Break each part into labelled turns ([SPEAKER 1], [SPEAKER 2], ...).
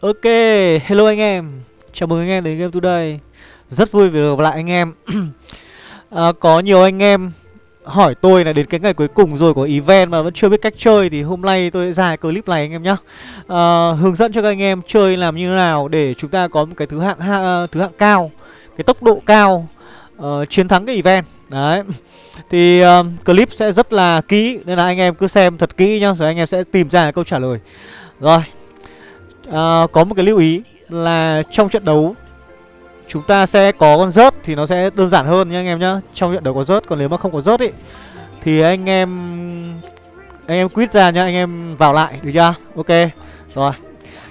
[SPEAKER 1] Ok, hello anh em. Chào mừng anh em đến Game Today. Rất vui vì được gặp lại anh em. À, Có nhiều anh em hỏi tôi là đến cái ngày cuối cùng rồi của event mà vẫn chưa biết cách chơi Thì hôm nay tôi sẽ ra clip này anh em nhé à, Hướng dẫn cho các anh em chơi làm như thế nào để chúng ta có một cái thứ hạng ha, à, thứ hạng cao Cái tốc độ cao uh, chiến thắng cái event. Đấy. Thì uh, clip sẽ rất là kỹ Nên là anh em cứ xem thật kỹ nhá Rồi anh em sẽ tìm ra câu trả lời. Rồi à, Có một cái lưu ý là trong trận đấu Chúng ta sẽ có con rớt thì nó sẽ đơn giản hơn nha anh em nhá. Trong trận đấu có rớt, còn nếu mà không có rớt ý Thì anh em Anh em quit ra nhá, anh em vào lại, được chưa? Ok, rồi.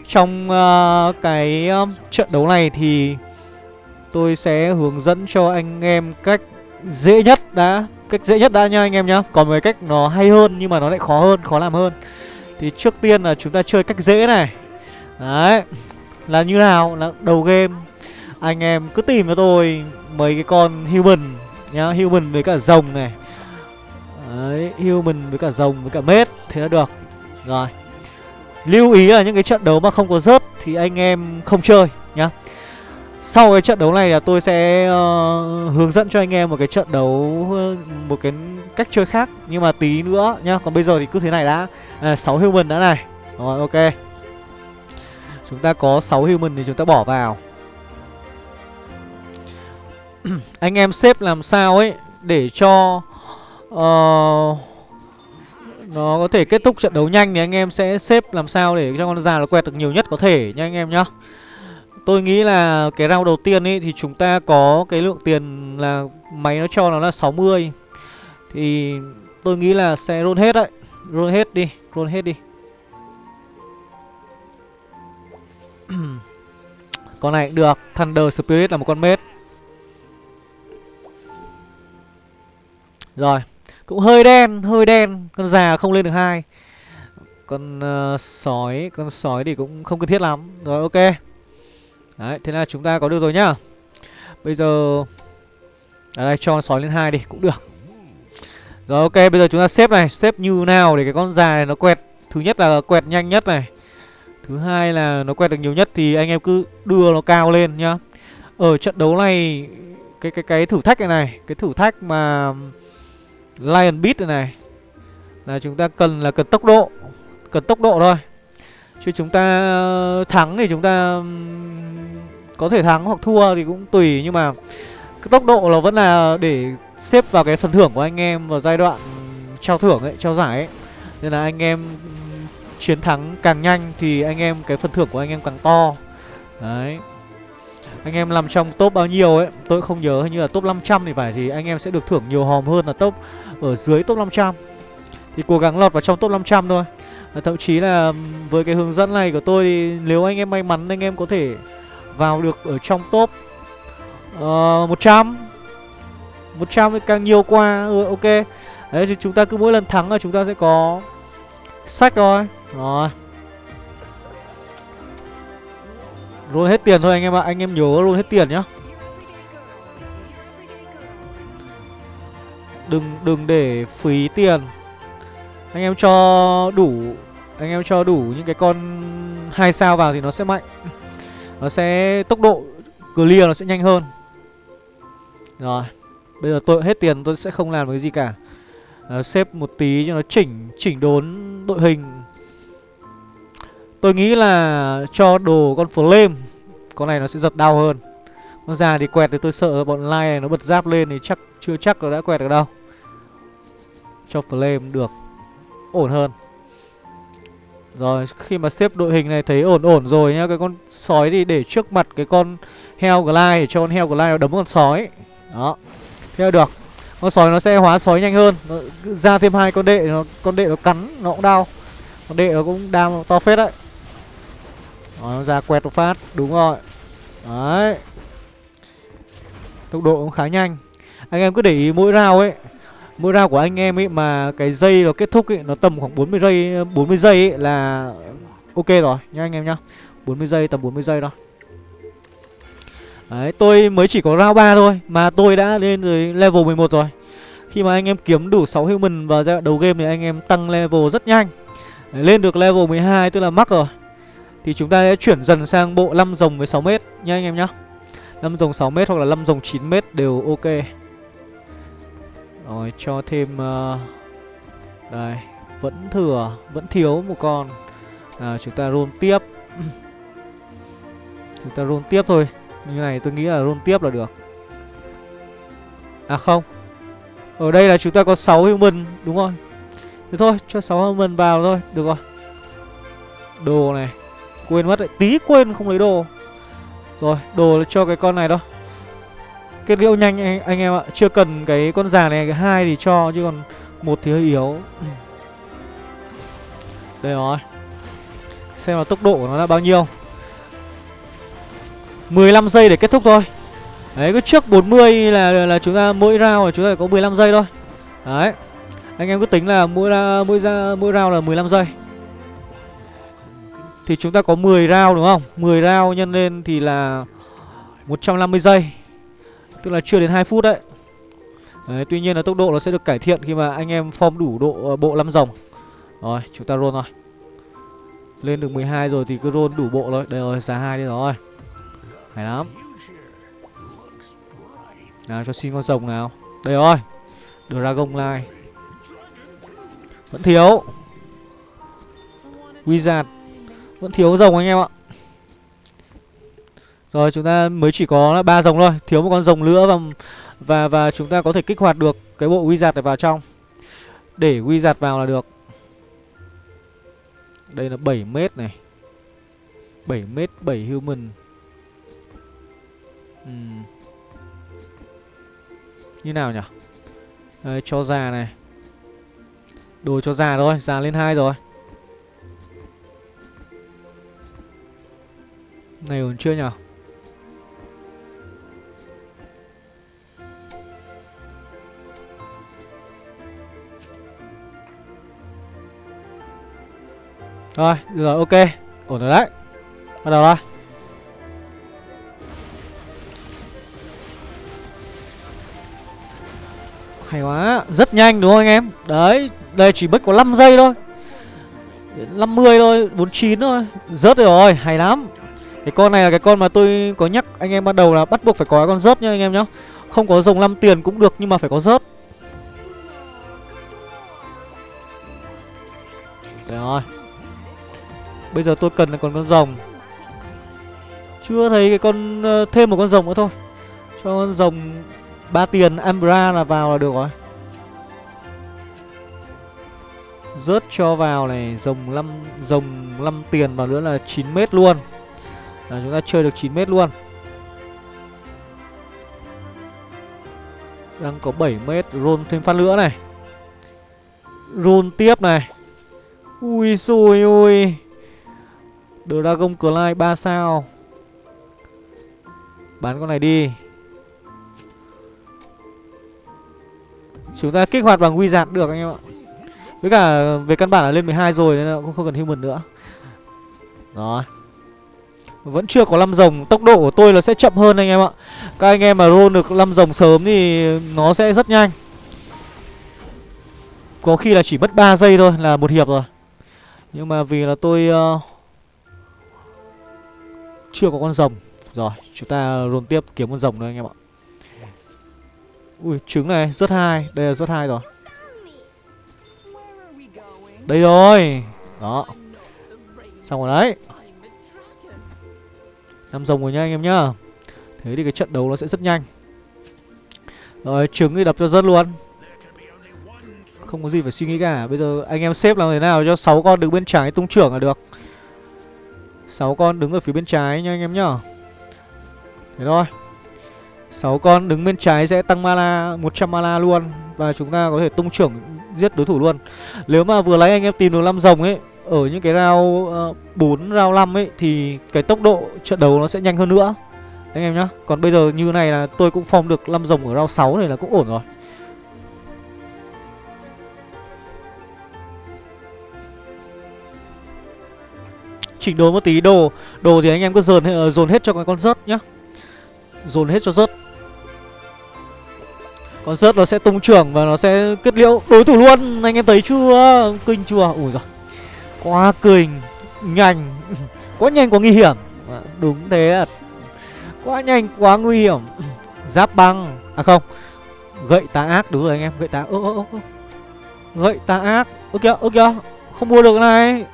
[SPEAKER 1] Trong uh, cái uh, trận đấu này thì Tôi sẽ hướng dẫn cho anh em cách dễ nhất đã Cách dễ nhất đã nha anh em nhá. Còn một cái cách nó hay hơn nhưng mà nó lại khó hơn, khó làm hơn. Thì trước tiên là chúng ta chơi cách dễ này. Đấy Là như nào Là đầu game Anh em cứ tìm cho tôi Mấy cái con human Nhá Human với cả rồng này Đấy Human với cả rồng với cả mết Thế là được Rồi Lưu ý là những cái trận đấu mà không có rớt Thì anh em không chơi nhá sau cái trận đấu này là tôi sẽ uh, hướng dẫn cho anh em một cái trận đấu ờ, một cái cách chơi khác nhưng mà tí nữa nhá. Còn bây giờ thì cứ thế này đã. À, 6 human đã này. Rồi ok. Chúng ta có 6 human thì chúng ta bỏ vào. Anh em xếp làm sao ấy Để cho uh, Nó có thể kết thúc trận đấu nhanh Thì anh em sẽ xếp làm sao để cho con già nó quẹt được nhiều nhất có thể nha anh em nhá. Tôi nghĩ là cái round đầu tiên ấy Thì chúng ta có cái lượng tiền là Máy nó cho nó là 60 Thì tôi nghĩ là sẽ roll hết đấy. Roll hết đi Roll hết đi. con này cũng được Thunder Spirit là một con mết. Rồi Cũng hơi đen Hơi đen Con già không lên được hai. Con uh, sói Con sói thì cũng không cần thiết lắm. Rồi ok. Đấy thế là chúng ta có được rồi nhá. Bây giờ Ở đây cho con sói lên hai đi Cũng được. Rồi ok bây giờ chúng ta xếp này Xếp như nào để cái con già này nó quẹt. Thứ nhất là quẹt nhanh nhất này. Thứ hai là nó quẹt được nhiều nhất thì anh em cứ đưa nó cao lên nhá. Ở trận đấu này cái cái cái thử thách này này, cái thử thách mà Lion Beat này này là chúng ta cần là cần tốc độ, cần tốc độ thôi. Chứ chúng ta ờ, thắng thì chúng ta có thể thắng hoặc thua thì cũng tùy nhưng mà cái tốc độ là vẫn là để xếp vào cái phần thưởng của anh em vào giai đoạn trao thưởng ấy, trao giải ấy. Nên là anh em chiến thắng càng nhanh thì anh em cái phần thưởng của anh em càng to. Đấy. Anh em làm trong top bao nhiêu ấy Tôi không nhớ hình như là top 500 thì phải Thì anh em sẽ được thưởng nhiều hòm hơn là top Ở dưới top 500 Thì cố gắng lọt vào trong top 500 thôi. Và Thậm chí là với cái hướng dẫn này của tôi Thì nếu anh em may mắn anh em có thể Vào được ở trong top uh, 100 100 thì càng nhiều qua ừ, Ok. Đấy thì chúng ta cứ mỗi lần thắng là chúng ta sẽ có Sách rồi rồi. Luôn hết tiền thôi anh em ạ. Anh em nhớ luôn hết tiền nhá. Đừng đừng để phí tiền. Anh em cho đủ, Anh em cho đủ những cái con hai sao vào thì nó sẽ mạnh. Nó sẽ, tốc độ clear nó sẽ nhanh hơn. Rồi. Bây giờ tôi, hết tiền tôi sẽ không làm cái gì cả à, Xếp một tí cho nó chỉnh Chỉnh đốn đội hình. Tôi nghĩ là cho đồ con Flame Con này nó sẽ giật đau hơn. Con già thì quẹt thì tôi sợ bọn Lai này nó bật giáp lên thì chắc chưa chắc nó đã quẹt được đâu. Cho Flame được Ổn hơn. Rồi khi mà xếp đội hình này thấy ổn ổn rồi nhá Cái con sói thì để trước mặt cái con heo glide Để cho con heo glide nó đấm con sói. Đó Theo được. Con sói nó sẽ hóa sói nhanh hơn. Nó Ra thêm hai con đệ nó Con đệ nó cắn nó cũng đau. Con đệ nó cũng đau to phết đấy. Đó, nó ra quẹt một phát Đúng rồi. Đấy. Tốc độ cũng khá nhanh. Anh em cứ để ý mỗi rau ấy. Mỗi rau của anh em ấy mà cái dây nó kết thúc ấy Nó tầm khoảng 40 giây 40 giây ấy là Ok rồi. Nhá anh em nhá. 40 giây tầm 40 giây thôi. Đấy tôi mới chỉ có round 3 thôi Mà tôi đã lên rồi level 11 rồi. Khi mà anh em kiếm đủ 6 human vào giai đoạn đầu game thì anh em tăng level rất nhanh. Đấy, Lên được level 12 tức là mắc rồi. Thì chúng ta sẽ chuyển dần sang bộ 5 rồng với 6 mét nha anh em nhá. 5 rồng 6m hoặc là 5 rồng 9m đều ok. Rồi cho thêm uh, Đây Vẫn thừa Vẫn thiếu một con. À, Chúng ta roll tiếp. Chúng ta roll tiếp thôi. Như này tôi nghĩ là roll tiếp là được. À không. Ở đây là chúng ta có 6 human Đúng rồi. Thế thôi cho 6 human vào thôi. Được rồi. Đồ này Quên mất đấy. Tí quên không lấy đồ. Rồi đồ cho cái con này đó. Kết liễu nhanh anh, anh em ạ. Chưa cần cái con già này Cái hai thì cho Chứ còn một thì hơi yếu. Đây rồi. Xem là tốc độ của nó là bao nhiêu. 15 giây để kết thúc thôi. Đấy cứ trước 40 là là chúng ta mỗi round là chúng ta có 15 giây thôi. Đấy Anh em cứ tính là mỗi ra mỗi ra mỗi round là 15 giây. Thì chúng ta có 10 round đúng không? 10 round nhân lên thì là 150 giây Tức là chưa đến 2 phút đấy. Đấy, tuy nhiên là tốc độ nó sẽ được cải thiện khi mà anh em form đủ độ ờ, bộ 5 rồng Rồi, chúng ta roll rồi Lên được 12 rồi thì cứ roll đủ bộ thôi. Đây rồi, giá 2 đi rồi. Hay lắm. Nào, cho xin con rồng nào. Đây rồi. Dragon Line. Vẫn thiếu. Wizard. Vẫn thiếu rồng anh em ạ. Rồi, chúng ta mới chỉ có ba rồng thôi. Thiếu một con rồng nữa và và và chúng ta có thể kích hoạt được cái bộ Wizard này vào trong. Để Wizard vào là được. Đây là 7 mét này. 7 mét 7 human. Như nào nhỉ? Đây, cho già này. Đồ cho già thôi, già lên hai rồi. Này ổn chưa nhỉ? Rồi, rồi ok. Ổn rồi đấy. Bắt đầu thôi. Hay quá Rất nhanh đúng không anh em? Đấy Đây chỉ mất có 5 giây thôi. 50 thôi 49 thôi. Rớt rồi Hay lắm. Cái con này là cái con mà tôi có nhắc anh em ban đầu là bắt buộc phải có con rớt nha anh em nhá. Không có rồng 5 tiền cũng được nhưng mà phải có rớt. Rồi. Bây giờ tôi cần là còn con rồng. Chưa thấy cái con uh, Thêm một con rồng nữa thôi. Cho con rồng ba tiền Ambra là vào là được rồi. Rớt cho vào này, Rồng 5 Rồng 5 tiền vào nữa là 9m luôn. Là Chúng ta chơi được 9m luôn. Đang có 7m Roll thêm phát nữa này. Roll tiếp này. Ui xui, ui. Dragon Clyde 3 sao. Bán con này đi. Chúng ta kích hoạt bằng wizard được anh em ạ. Với cả về căn bản là lên 12 rồi Nên là cũng không cần human nữa. Rồi. Vẫn chưa có 5 rồng Tốc độ của tôi là sẽ chậm hơn anh em ạ. Các anh em mà roll được 5 rồng sớm thì Nó sẽ rất nhanh. Có khi là chỉ mất 3 giây thôi Là một hiệp rồi. Nhưng mà vì là tôi uh, Chưa có con rồng. Rồi chúng ta roll tiếp kiếm con rồng nữa anh em ạ Ui, trứng này, rất hai Đây là rất hai rồi. Đây rồi. Đó. Xong rồi đấy. Năm rồng rồi nha, anh em nhá. Thế thì cái trận đấu nó sẽ rất nhanh. Rồi, trứng thì đập cho rất luôn. Không có gì phải suy nghĩ cả. Bây giờ anh em xếp làm thế nào cho 6 con đứng bên trái tung trưởng là được. 6 con đứng ở phía bên trái nha, anh em nhá. Thế thôi. 6 con đứng bên trái sẽ tăng mana 100 mana luôn. Và chúng ta có thể tung trưởng giết đối thủ luôn. Nếu mà vừa lấy anh em tìm được 5 rồng ấy Ở những cái round ờ, uh, 4, round 5 ấy Thì cái tốc độ trận đấu nó sẽ nhanh hơn nữa. Anh em nhá. Còn bây giờ như này là tôi cũng phong được 5 rồng ở round 6 này là cũng ổn rồi. Chỉnh đồ một tí. Đồ Đồ thì anh em cứ dồn, ờ, dồn hết cho cái con rớt nhá. Dồn hết cho rớt. Con rớt nó sẽ tung trưởng và nó sẽ kết liễu đối thủ luôn. Anh em thấy chưa? Kinh chưa? Ui giời. Quá kinh, Nhanh. Quá nhanh, quá nguy hiểm. Dạ, đúng thế Quá nhanh, quá nguy hiểm. Giáp băng. À không, Gậy tà ác. Đúng rồi anh em, Gậy tà ơ ơ ơ Gậy tà ác. Ơ kìa ơ kìa. Không mua được này.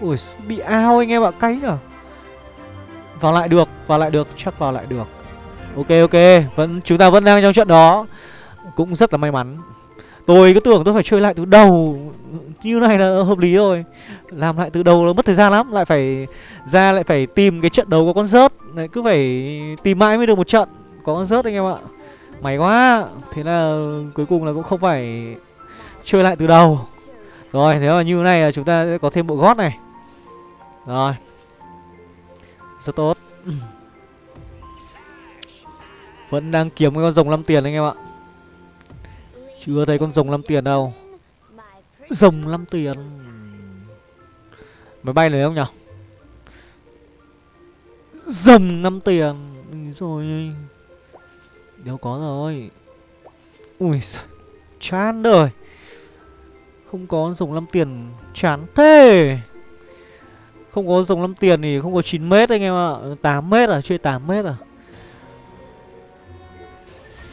[SPEAKER 1] Ui, bị ao anh em ạ, Cay nhở. Vào lại được, Vào lại được. Chắc vào lại được. Ok ok. Vẫn, Chúng ta vẫn đang trong trận đó. Cũng rất là may mắn. Tôi cứ tưởng tôi phải chơi lại từ đầu, Như này là hợp lý rồi. Làm lại từ đầu nó mất thời gian lắm, Lại phải ra, lại phải tìm cái trận đấu có con rớt. Lại Cứ phải tìm mãi mới được một trận Có con rớt anh em ạ. May quá, Thế là cuối cùng là cũng không phải Chơi lại từ đầu. Rồi, nếu mà như này là chúng ta sẽ có thêm bộ gót này. Rồi. Rất tốt. Vẫn đang kiếm cái con rồng 5 tiền anh em ạ chưa thấy con rồng 5 tiền đâu. Rồng 5 tiền. Máy bay này không nhở? Rồng 5 tiền. Rồi Đâu có rồi. Ui Chán đời. Không có rồng 5 tiền, Chán thế. Không có rồng 5 tiền thì không có 9m anh em ạ. 8m à Chơi 8m à?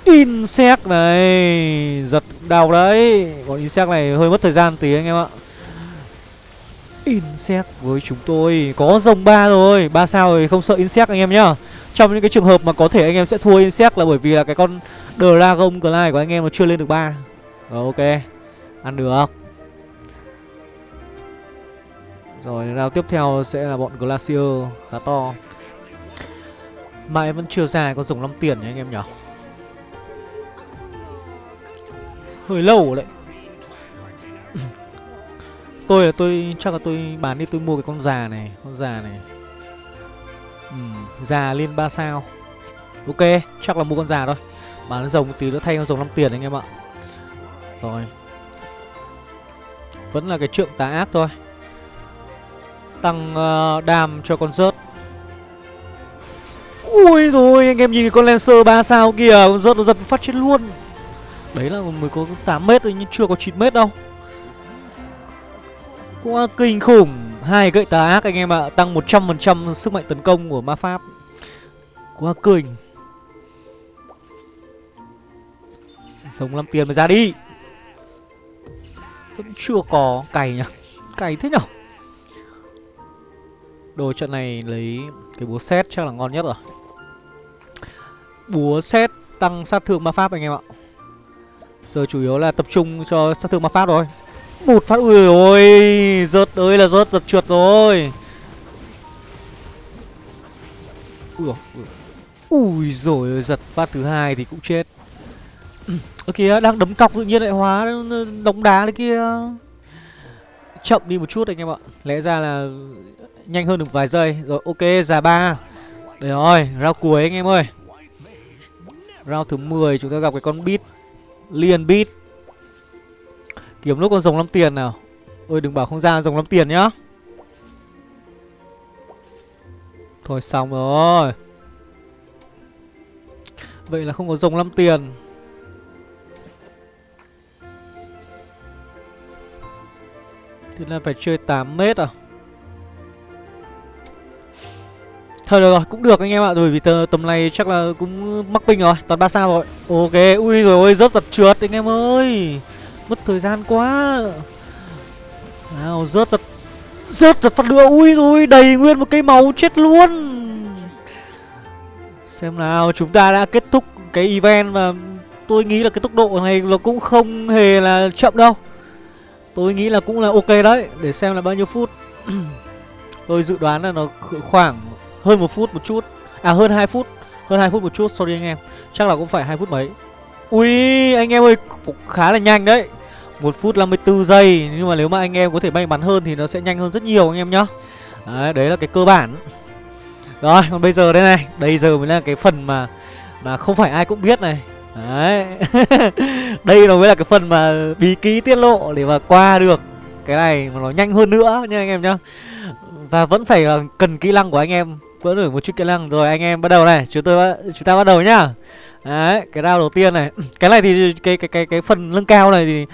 [SPEAKER 1] Insect này. Giật đau đấy. Còn Insect này hơi mất thời gian tí anh em ạ. Insect với chúng tôi Có rồng ba rồi. Ba sao rồi không sợ Insect anh em nhá. Trong những cái trường hợp mà có thể anh em sẽ thua Insect Là bởi vì là cái con Dragon Glide của anh em nó chưa lên được ba. Rồi, ok. Ăn được. Rồi, round tiếp theo sẽ là bọn Glacier. Khá to. Mà em vẫn chưa ra có rồng 5 tiền nhá anh em nhỉ Hơi lâu đấy. Tôi là tôi Chắc là tôi bán đi tôi mua cái con già này Con già này. Ừ, Già lên 3 sao. Ok chắc là mua con già thôi. Bán rồng một tí nữa thay con rồng 5 tiền anh em ạ. Rồi. Vẫn là cái trượng tá ác thôi. Tăng uh, đam cho con rớt. Ui rồi anh em nhìn cái con Lancer 3 sao kìa Con rớt nó giật phát chết luôn. Đấy là mới có 8 mét thôi, nhưng chưa có 9 mét đâu. Quá kinh khủng. Hai gậy tà ác anh em ạ, Tăng 100% sức mạnh tấn công của ma pháp. Quá kinh. Sống làm tiền mà ra đi. Vẫn chưa có cày nhỉ? Cày thế nhở? Đồ trận này lấy cái búa xét chắc là ngon nhất rồi. Búa xét tăng sát thương ma pháp anh em ạ. Giờ chủ yếu là tập trung cho sát thương ma pháp rồi Một phát, ui ôi, Rớt ơi là rớt giật trượt rồi. Ui Ui rồi giật phát thứ hai thì cũng chết. Ơ kìa, đang đấm cọc tự nhiên lại hóa đóng đá đấy kia. Chậm đi một chút anh em ạ. Lẽ ra là nhanh hơn được vài giây. Rồi, ok, già ba. Đấy rồi rau cuối anh em ơi. Round thứ 10 chúng ta gặp cái con beat. Liền beat. Kiếm lúc con rồng lắm tiền nào. Ôi, đừng bảo không ra rồng lắm tiền nhá. Thôi xong rồi. Vậy là không có rồng lắm tiền. Thế là phải chơi 8 mét à? Thôi được rồi, cũng được anh em ạ. Rồi vì tầm này chắc là cũng mắc ping rồi Toàn 3 sao rồi. Ok, ui rồi ôi, rớt giật trượt anh em ơi. Mất thời gian quá. Nào, rớt giật Rớt giật phát lửa, ui rồi đầy nguyên một cây máu chết luôn. Xem nào, chúng ta đã kết thúc cái event và tôi nghĩ là cái tốc độ này nó cũng không hề là chậm đâu. Tôi nghĩ là cũng là ok đấy. Để xem là bao nhiêu phút. Tôi dự đoán là nó khoảng hơn một phút một chút. À hơn 2 phút. Hơn 2 phút một chút sorry anh em. Chắc là cũng phải 2 phút mấy. Ui anh em ơi cũng khá là nhanh đấy. Một phút 54 giây. Nhưng mà nếu mà anh em có thể may mắn hơn Thì nó sẽ nhanh hơn rất nhiều anh em nhá. Đấy, đấy là cái cơ bản. Rồi còn bây giờ đây này. Đây giờ mới là cái phần mà Mà không phải ai cũng biết này. Đấy. Đây nó mới là cái phần mà bí ký tiết lộ Để mà qua được Cái này mà nó nhanh hơn nữa nha anh em nhá. Và vẫn phải là cần kỹ năng của anh em vỡ nổi một chút kỹ năng rồi, anh em bắt đầu này. Chúng tôi chúng ta bắt đầu nhá. Đấy, cái round đầu tiên này. Cái này thì cái cái cái cái phần lưng cao này thì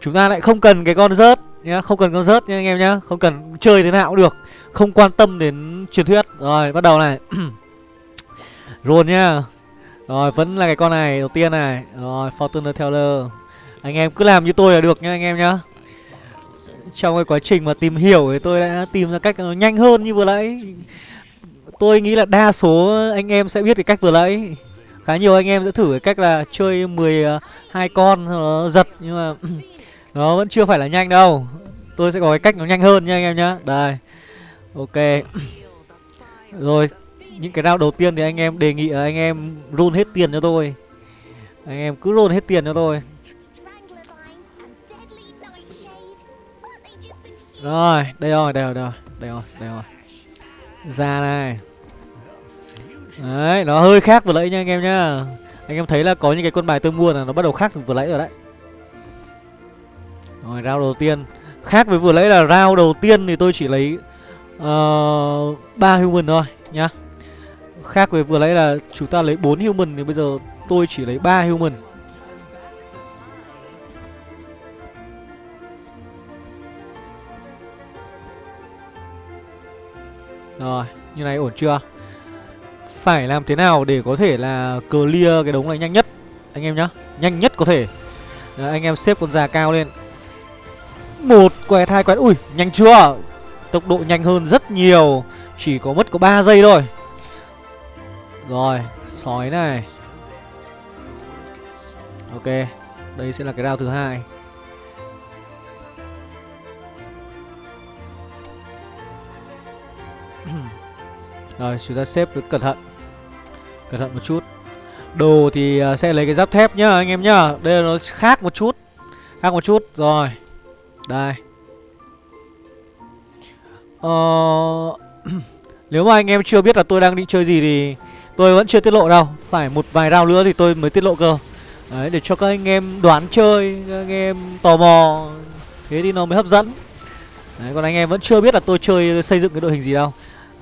[SPEAKER 1] chúng ta lại không cần cái con rớt nhá. Không cần con rớt nha anh em nhá. Không cần chơi thế nào cũng được. Không quan tâm đến truyền thuyết. Rồi, bắt đầu này. Roll nhá. Rồi, vẫn là cái con này đầu tiên này. Rồi, Fortuner Teller. Anh em cứ làm như tôi là được nhá, anh em nhá. Trong cái quá trình mà tìm hiểu thì tôi đã tìm ra cách nhanh hơn như vừa nãy. Tôi nghĩ là đa số anh em sẽ biết cái cách vừa nãy. Khá nhiều anh em sẽ thử cái cách là chơi 12 à, con nó giật Nhưng mà nó vẫn chưa phải là nhanh đâu. Tôi sẽ có cái cách nó nhanh hơn nha anh em nhá. Đây Ok. Rồi Những cái round đầu tiên thì anh em đề nghị là anh em roll hết tiền cho tôi. Anh em cứ roll hết tiền cho tôi. Rồi, đây rồi, đây rồi, đây rồi, đây rồi, đây rồi. Ra này Đấy, nó hơi khác vừa nãy nha anh em nhá. Anh em thấy là có những cái con bài tôi mua là nó bắt đầu khác vừa nãy rồi đấy. Rồi, round đầu tiên. Khác với vừa nãy là rau đầu tiên thì tôi chỉ lấy uh, human thôi nhá. Khác với vừa nãy là chúng ta lấy 4 human thì bây giờ tôi chỉ lấy 3 human. Rồi, như này ổn chưa? Phải làm thế nào để có thể là clear cái đống này nhanh nhất Anh em nhá? Nhanh nhất có thể. Đấy, Anh em xếp con già cao lên. Một quẹt hai quẹt Ui nhanh chưa? Tốc độ nhanh hơn rất nhiều. Chỉ có mất có 3 giây thôi. Rồi Sói này. Ok Đây sẽ là cái round thứ hai. Rồi, chúng ta xếp cẩn thận. Cẩn thận một chút. Đồ thì à, sẽ lấy cái giáp thép nhá, anh em nhá. Đây là nó khác một chút. Khác một chút. Rồi. Đây. Ờ... Nếu mà anh em chưa biết là tôi đang định chơi gì thì Tôi vẫn chưa tiết lộ đâu. Phải một vài round nữa thì tôi mới tiết lộ cơ. Đấy, để cho các anh em đoán chơi, Các anh em tò mò. Thế thì nó mới hấp dẫn. Đấy, còn anh em vẫn chưa biết là tôi chơi xây dựng cái đội hình gì đâu.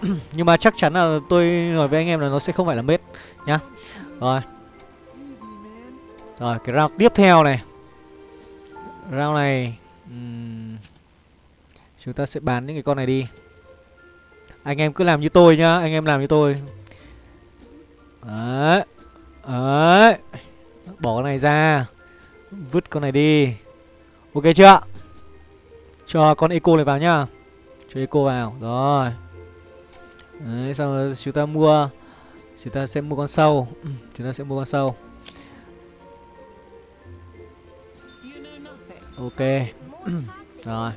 [SPEAKER 1] Nhưng mà chắc chắn là tôi nói với anh em là nó sẽ không phải là mết Nhá. Rồi. Rồi cái round tiếp theo này. Round này um, Chúng ta sẽ bán những cái con này đi. Anh em cứ làm như tôi nhá Anh em làm như tôi. Đấy Đấy. Bỏ con này ra. Vứt con này đi. Ok chưa? Cho con eco này vào nhá. Cho eco vào. Rồi. Đấy, xong rồi chúng ta mua Chúng ta sẽ mua con sâu ừ, Chúng ta sẽ mua con sâu Ok. Rồi.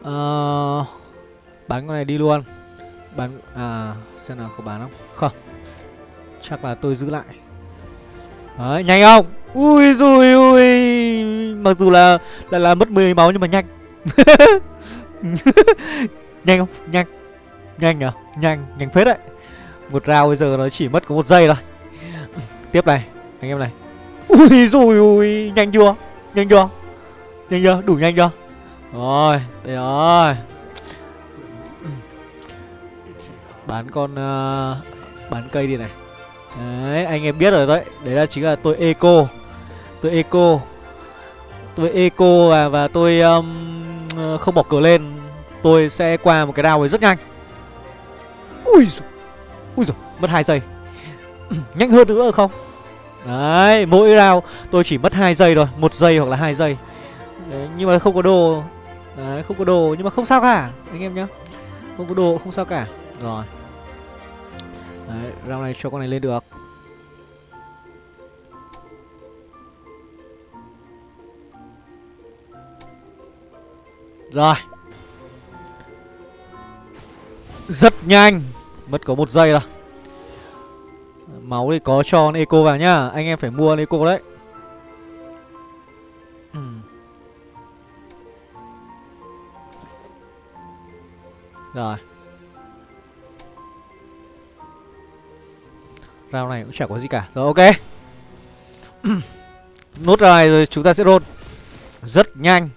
[SPEAKER 1] Uh, Bán con này đi luôn. Bán À xem nào có bán không? Không. Chắc là tôi giữ lại. Đấy nhanh không? Ui rồi ui Mặc dù là là, là mất 10 máu nhưng mà nhanh. Nhanh không? Nhanh. Nhanh à? Nhanh Nhanh phết đấy. Một round bây giờ nó chỉ mất có một giây thôi. Tiếp này Anh em này. Ui rồi ui Nhanh chưa? Nhanh chưa? Nhanh chưa? Đủ nhanh chưa? Rồi Đây rồi. Bán con uh, Bán cây đi này. Đấy anh em biết rồi đấy. Đấy là chính là tôi eco. Tôi eco. Tôi eco và, và tôi um, không bỏ cửa lên. Tôi sẽ qua một cái round ấy rất nhanh. Ui dồi Ui dồi Mất 2 giây. Nhanh hơn nữa không? Đấy Mỗi round tôi chỉ mất 2 giây rồi, một giây hoặc là 2 giây. Đấy, Nhưng mà không có đồ. Đấy không có đồ Nhưng mà không sao cả Anh em nhá. Không có đồ không sao cả. Rồi. Đấy round này cho con này lên được. Rồi. Rất nhanh. Mất có một giây rồi Máu thì có cho con eco vào nhá Anh em phải mua con eco đấy. Ừ. Rồi. Round này cũng chả có gì cả. Rồi, ok. Nốt này rồi chúng ta sẽ roll. Rất nhanh.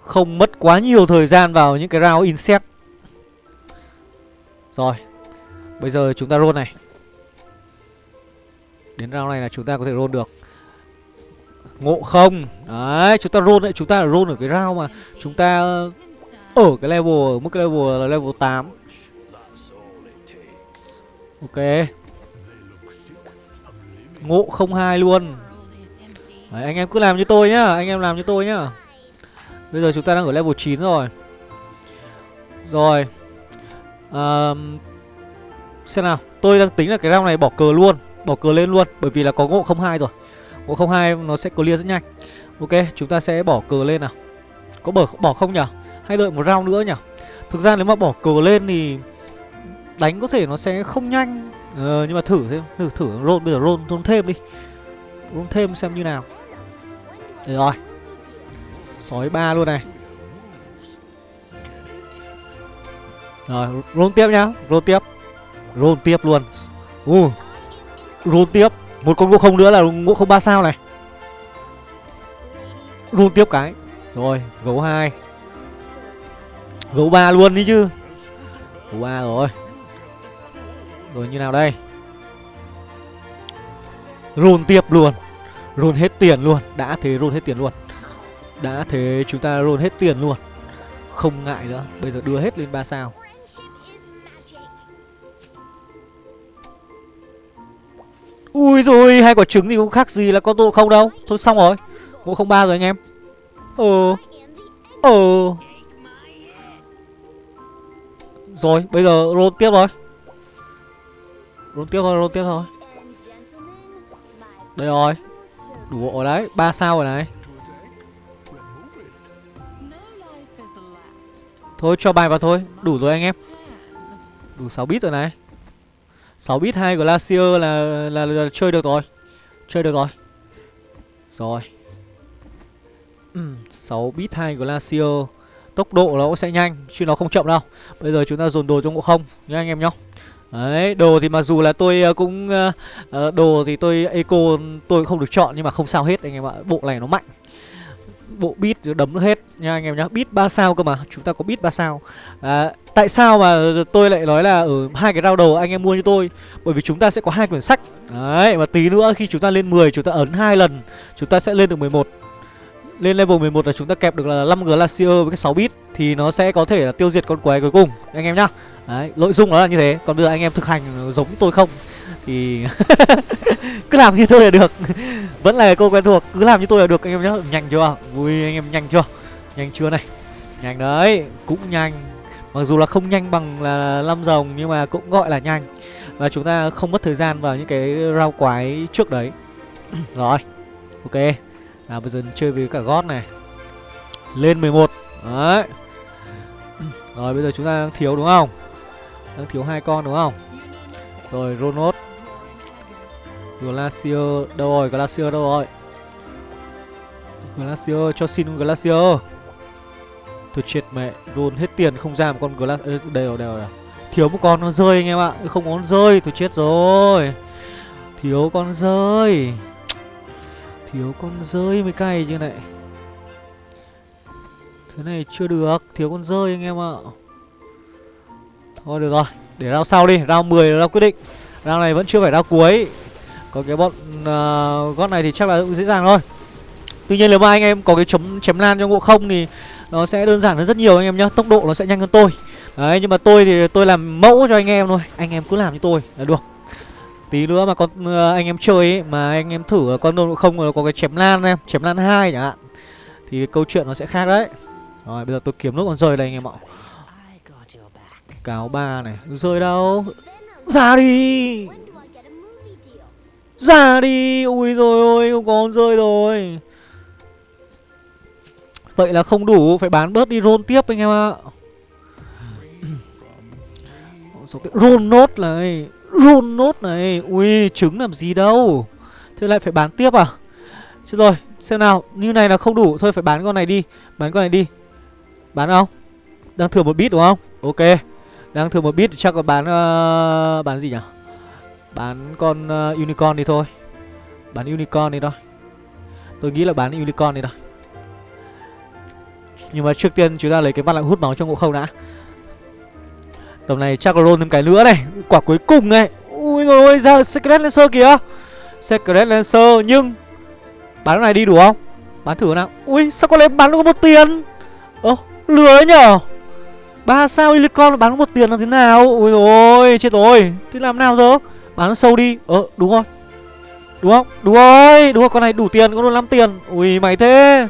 [SPEAKER 1] Không mất quá nhiều thời gian vào những cái round insect. Rồi. Bây giờ chúng ta roll này. Đến round này là chúng ta có thể roll được. Ngộ không? Đấy chúng ta roll đấy Chúng ta roll ở cái round mà Chúng ta ở cái level Ở mức cái level là level 8 Ok. Ngộ không hai luôn. Đấy, anh em cứ làm như tôi nhá Anh em làm như tôi nhá. Bây giờ chúng ta đang ở level 9 rồi. Rồi à, Xem nào Tôi đang tính là cái round này bỏ cờ luôn Bỏ cờ lên luôn Bởi vì là có ngộ không hai rồi. Ngộ không hai nó sẽ clear rất nhanh. Ok chúng ta sẽ bỏ cờ lên nào. Có bỏ, bỏ không nhỉ? Hay đợi một round nữa nhỉ? Thực ra nếu mà bỏ cờ lên thì Đánh có thể nó sẽ không nhanh. Ờ, Nhưng mà thử thêm Thử thử roll bây giờ roll, roll thêm đi. Roll thêm xem như nào. Được rồi. Sói ba luôn này. Rồi roll tiếp nhá Roll tiếp. Roll tiếp luôn. Uh, Roll tiếp. Một con ngộ không nữa là ngộ không ba sao này. Roll tiếp cái. Rồi gấu hai. Gấu ba luôn đi chứ. Gấu ba rồi. Rồi như nào đây? Roll tiếp luôn. Roll hết tiền luôn. Đã thế roll hết tiền luôn. Đã thế chúng ta roll hết tiền luôn. Không ngại nữa. Bây giờ đưa hết lên 3 sao. Ui rồi hai quả trứng thì cũng khác gì là con tô không đâu. Thôi xong rồi Bộ không ba rồi anh em. Ờ Ờ. Rồi, bây giờ roll tiếp rồi Roll tiếp thôi, roll tiếp thôi. Đây rồi. Đủ rồi đấy, ba sao rồi này. Thôi, cho bài vào thôi. Đủ rồi anh em. Đủ 6 bit rồi này. 6 bit 2 Glacier là, là, là, là chơi được rồi. Chơi được rồi. Rồi. Ừ, 6 bit 2 Glacier Tốc độ nó cũng sẽ nhanh Chứ nó không chậm đâu. Bây giờ chúng ta dồn đồ cho ngộ không Nhá anh em nhá. Đấy, đồ thì mặc dù là tôi ờ, cũng uh, Đồ thì tôi eco tôi không được chọn Nhưng mà không sao hết anh em ạ. Bộ này nó mạnh bộ bit đấm nó hết nha anh em nhá. Bit 3 sao cơ mà chúng ta có bit 3 sao. À, tại sao mà tôi lại nói là ở hai cái rau đầu anh em mua như tôi? Bởi vì chúng ta sẽ có hai quyển sách. Đấy và tí nữa khi chúng ta lên 10 chúng ta ấn hai lần chúng ta sẽ lên được 11 lên level 11 là chúng ta kẹp được là 5 glacier với cái 6 bit thì nó sẽ có thể là tiêu diệt con quái cuối cùng. Anh em nhá. Đấy nội dung nó là như thế. Còn bây giờ anh em thực hành giống tôi không? Thì cứ làm như tôi là được. Vẫn là cô quen thuộc, cứ làm như tôi là được, anh em nhá. Nhanh chưa? Vui anh em nhanh chưa? Nhanh chưa này? Nhanh đấy, cũng nhanh. Mặc dù là không nhanh bằng là năm rồng, nhưng mà cũng gọi là nhanh. Và chúng ta không mất thời gian vào những cái rau quái trước đấy. Rồi, ok. Là bây giờ chơi với cả gót này. Lên 11 đấy. Rồi, bây giờ chúng ta đang thiếu đúng không? Đang thiếu hai con đúng không? Rồi Ronot Glacier đâu rồi? Glacier đâu rồi? Glacier cho xin Glacier. Thôi chết mẹ, roll hết tiền không ra một con Glacier đây rồi, đây rồi. Thiếu một con nó rơi anh em ạ. Không có con rơi, thôi chết rồi. Thiếu con rơi. Thiếu con rơi mới cay như này. Thế này chưa được, thiếu con rơi anh em ạ. Thôi được rồi, để rao sau đi, rao 10 là rao quyết định. Rao này vẫn chưa phải rao cuối. Còn cái bọn uh, gót này thì chắc là cũng dễ dàng thôi. Tuy nhiên nếu mà anh em có cái chấm chém lan cho ngộ không thì nó sẽ đơn giản hơn rất nhiều anh em nhá. Tốc độ nó sẽ nhanh hơn tôi. Đấy nhưng mà tôi thì tôi làm mẫu cho anh em thôi. Anh em cứ làm như tôi là được. Tí nữa mà con uh, anh em chơi ấy, mà anh em thử con ngộ không nó có cái chém lan em Chém lan hai chẳng hạn Thì câu chuyện nó sẽ khác đấy. Rồi bây giờ tôi kiếm nước con rơi đây anh em ạ. Cáo ba này. Rơi đâu? Ra đi. Ra đi. Ui rồi, ôi, không có rơi rồi. Vậy là không đủ, Phải bán bớt đi roll tiếp anh em ạ. Roll nốt này. Roll nốt này. Ui, trứng làm gì đâu. Thế lại phải bán tiếp à? Chứ rồi, xem nào. Như này là không đủ. Thôi, phải bán con này đi. Bán con này đi. Bán không? Đang thừa một bit đúng không? Ok. Đang thừa một bit chắc là bán uh, Bán gì nhỉ? Bán con uh, unicorn đi thôi. Bán unicorn đi thôi. Tôi nghĩ là bán unicorn đi thôi. Nhưng mà trước tiên chúng ta lấy cái văn lại hút máu cho ngộ không đã. Tầm này chắc là roll thêm cái nữa này. Quả cuối cùng này. Ui rồi ôi ra Secret Lancer kìa. Secret Lancer nhưng Bán cái này đi đủ không? Bán thử nào. Ui sao có lấy bán có một tiền? Ơ lừa ấy nhở? Ba sao Helicon bán một tiền là thế nào? Ui rồi chết rồi. Thế làm nào giờ? Bán nó sâu đi. Ờ đúng rồi. Đúng không? Đúng rồi. Đúng rồi con này đủ tiền Con được 5 tiền. Ui mày thế.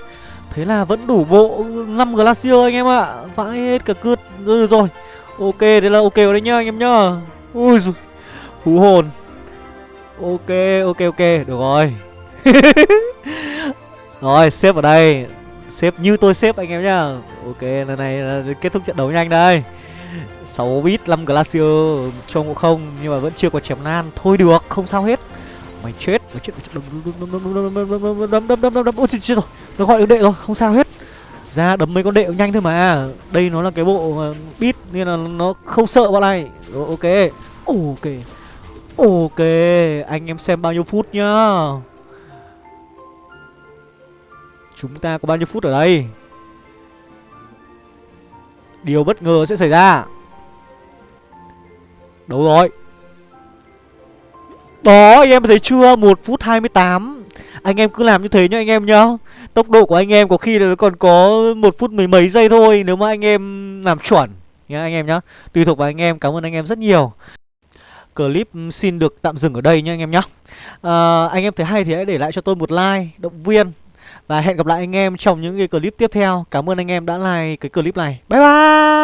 [SPEAKER 1] Thế là vẫn đủ bộ 5 Glacier anh em ạ. Vãi hết cả cướp. Rồi, rồi. Ok thế là ok rồi đấy nhá anh em nhá. Ui giời Hú hồn. Ok ok ok. Được rồi. Rồi xếp vào đây. Xếp như tôi xếp anh em nhá Ok lần này là kết thúc trận đấu nhanh đây 6 bit 5 Glacier Trông cũng không Nhưng mà vẫn chưa có chém nan Thôi được không sao hết Mày chết Mày chết Đấm đấm đấm đấm đấm đấm đấm đấm đấm Ôi chết rồi Nó gọi được đệ rồi không sao hết ra đấm mấy con đệ cũng nhanh thôi mà Đây nó là cái bộ bit Nên là nó không sợ bọn này Rồi, Ok Ok Ok Anh em xem bao nhiêu phút nhá Chúng ta có bao nhiêu phút ở đây? Điều bất ngờ sẽ xảy ra. Đâu rồi? Đó anh em thấy chưa? 1 phút 28 Anh em cứ làm như thế nhá anh em nhá. Tốc độ của anh em có khi là nó còn có một phút mười mấy giây thôi Nếu mà anh em làm chuẩn nhá anh em nhá. Tùy thuộc vào anh em Cảm ơn anh em rất nhiều. Clip ừ, xin được tạm dừng ở đây nhá anh em nhá. À, Anh em thấy hay thì hãy để lại cho tôi một like Động viên. Và hẹn gặp lại anh em trong những cái clip tiếp theo. Cảm ơn anh em đã like cái clip này. Bye bye!